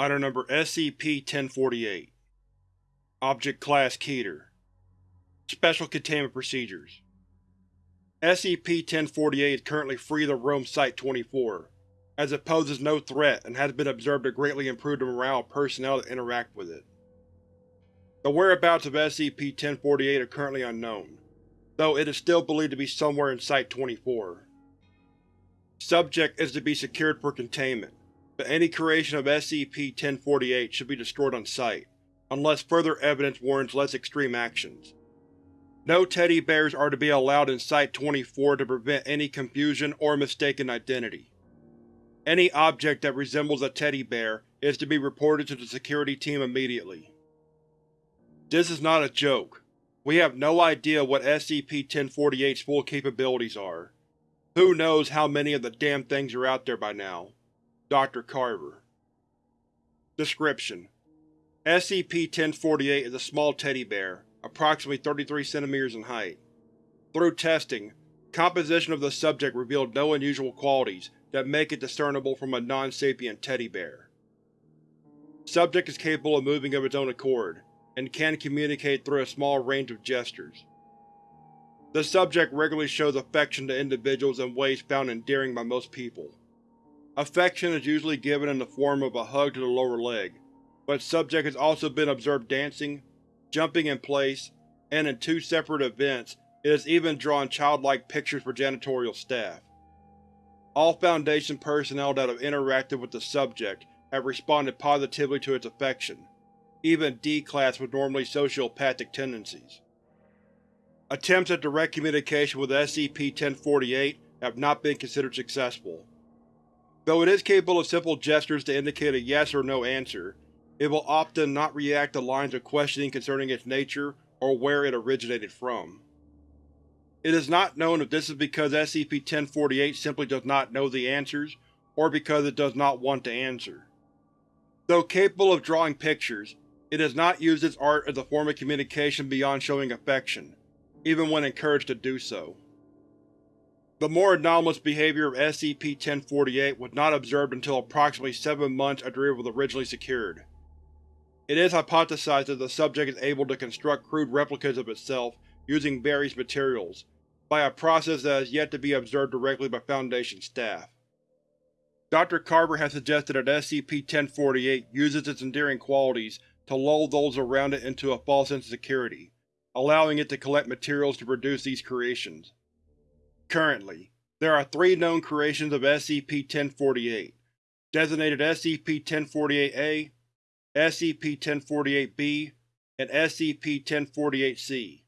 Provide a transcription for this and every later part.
Item Number SCP-1048 Object Class Keter Special Containment Procedures SCP-1048 is currently free to roam Site-24, as it poses no threat and has been observed to greatly improve the morale of personnel that interact with it. The whereabouts of SCP-1048 are currently unknown, though it is still believed to be somewhere in Site-24. Subject is to be secured for containment, but any creation of SCP-1048 should be destroyed on site, unless further evidence warrants less extreme actions. No teddy bears are to be allowed in Site-24 to prevent any confusion or mistaken identity. Any object that resembles a teddy bear is to be reported to the security team immediately. This is not a joke. We have no idea what SCP-1048's full capabilities are. Who knows how many of the damn things are out there by now. Dr. Carver Description: SCP-1048 is a small teddy bear, approximately 33 cm in height. Through testing, composition of the subject revealed no unusual qualities that make it discernible from a non-sapient teddy bear. Subject is capable of moving of its own accord, and can communicate through a small range of gestures. The subject regularly shows affection to individuals in ways found endearing by most people. Affection is usually given in the form of a hug to the lower leg, but subject has also been observed dancing, jumping in place, and in two separate events it has even drawn childlike pictures for janitorial staff. All Foundation personnel that have interacted with the subject have responded positively to its affection, even D-Class with normally sociopathic tendencies. Attempts at direct communication with SCP-1048 have not been considered successful. Though it is capable of simple gestures to indicate a yes or no answer, it will often not react to lines of questioning concerning its nature or where it originated from. It is not known if this is because SCP-1048 simply does not know the answers, or because it does not want to answer. Though capable of drawing pictures, it has not used its art as a form of communication beyond showing affection, even when encouraged to do so. The more anomalous behavior of SCP-1048 was not observed until approximately seven months after it was originally secured. It is hypothesized that the subject is able to construct crude replicas of itself using various materials, by a process that has yet to be observed directly by Foundation staff. Dr. Carver has suggested that SCP-1048 uses its endearing qualities to lull those around it into a false sense of security, allowing it to collect materials to produce these creations. Currently, there are three known creations of SCP-1048, designated SCP-1048-A, SCP-1048-B, and SCP-1048-C.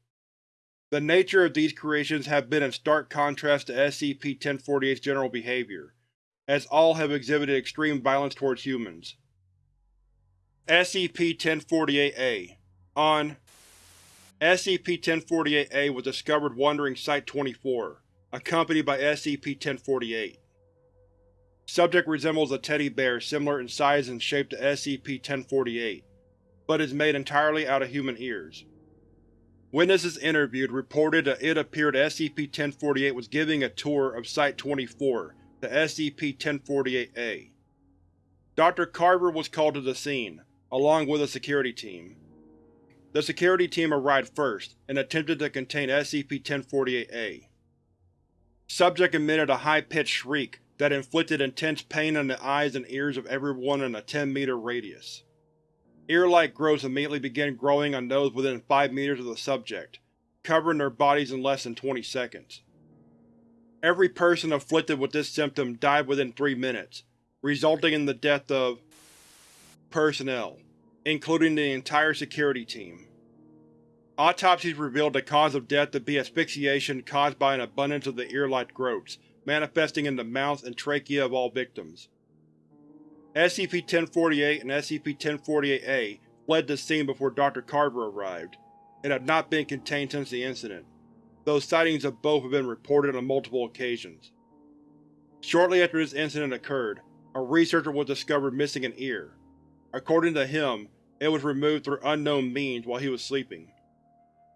The nature of these creations have been in stark contrast to SCP-1048's general behavior, as all have exhibited extreme violence towards humans. SCP-1048-A On SCP-1048-A was discovered wandering Site-24, accompanied by SCP-1048. Subject resembles a teddy bear similar in size and shape to SCP-1048, but is made entirely out of human ears. Witnesses interviewed reported that it appeared SCP-1048 was giving a tour of Site-24 to SCP-1048-A. Dr. Carver was called to the scene, along with a security team. The security team arrived first and attempted to contain SCP-1048-A. Subject emitted a high-pitched shriek that inflicted intense pain on the eyes and ears of everyone in a 10-meter radius. Ear-like growths immediately began growing on those within 5 meters of the subject, covering their bodies in less than 20 seconds. Every person afflicted with this symptom died within 3 minutes, resulting in the death of personnel, including the entire security team. Autopsies revealed the cause of death to be asphyxiation caused by an abundance of the ear-like growths manifesting in the mouth and trachea of all victims. SCP-1048 and SCP-1048-A fled the scene before Dr. Carver arrived, and have not been contained since the incident, though sightings of both have been reported on multiple occasions. Shortly after this incident occurred, a researcher was discovered missing an ear, According to him, it was removed through unknown means while he was sleeping.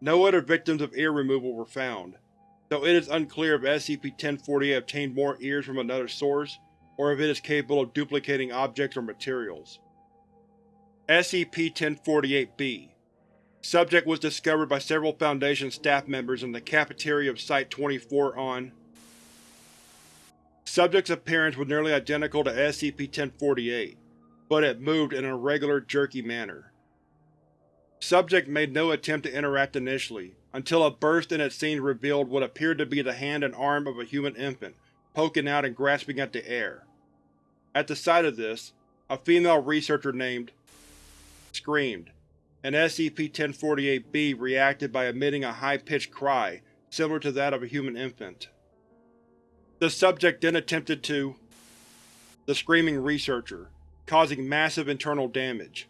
No other victims of ear removal were found, though it is unclear if SCP-1048 obtained more ears from another source, or if it is capable of duplicating objects or materials. SCP-1048-B Subject was discovered by several Foundation staff members in the cafeteria of Site-24 on Subject's appearance was nearly identical to SCP-1048, but it moved in an irregular, jerky manner. Subject made no attempt to interact initially, until a burst in its scenes revealed what appeared to be the hand and arm of a human infant, poking out and grasping at the air. At the sight of this, a female researcher named screamed, and SCP-1048-B reacted by emitting a high-pitched cry similar to that of a human infant. The subject then attempted to the screaming researcher, causing massive internal damage.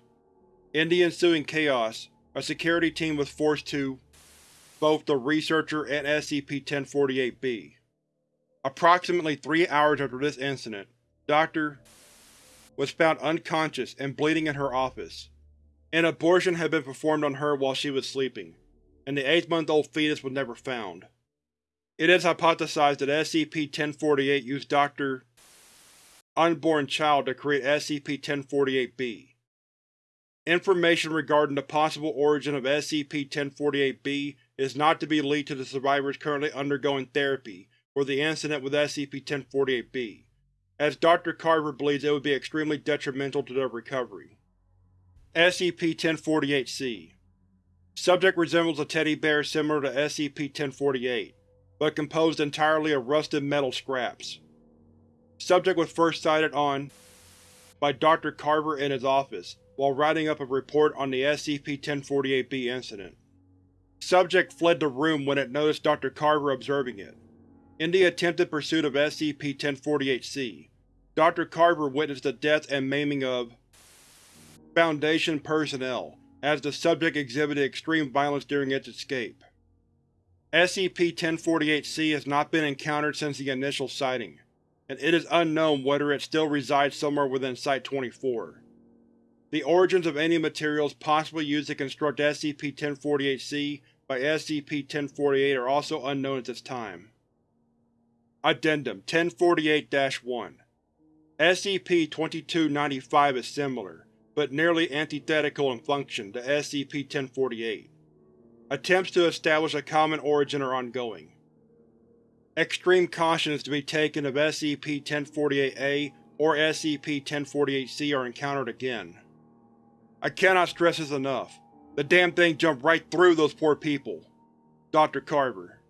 In the ensuing chaos, a security team was forced to both the researcher and SCP-1048-B. Approximately three hours after this incident, Dr. was found unconscious and bleeding in her office. An abortion had been performed on her while she was sleeping, and the 8-month-old fetus was never found. It is hypothesized that SCP-1048 used Dr. Unborn Child to create SCP-1048-B. Information regarding the possible origin of SCP-1048-B is not to be leaked to the survivors currently undergoing therapy for the incident with SCP-1048-B, as Dr. Carver believes it would be extremely detrimental to their recovery. SCP-1048-C Subject resembles a teddy bear similar to SCP-1048, but composed entirely of rusted metal scraps. Subject was first sighted on by Dr. Carver in his office while writing up a report on the SCP-1048-B incident. Subject fled the room when it noticed Dr. Carver observing it. In the attempted pursuit of SCP-1048-C, Dr. Carver witnessed the death and maiming of Foundation personnel, as the subject exhibited extreme violence during its escape. SCP-1048-C has not been encountered since the initial sighting, and it is unknown whether it still resides somewhere within Site-24. The origins of any materials possibly used to construct SCP-1048-C by SCP-1048 are also unknown at this time. Addendum 1048-1 SCP-2295 is similar, but nearly antithetical in function to SCP-1048. Attempts to establish a common origin are ongoing. Extreme caution is to be taken if SCP-1048-A or SCP-1048-C are encountered again. I cannot stress this enough. The damn thing jumped right through those poor people. Dr. Carver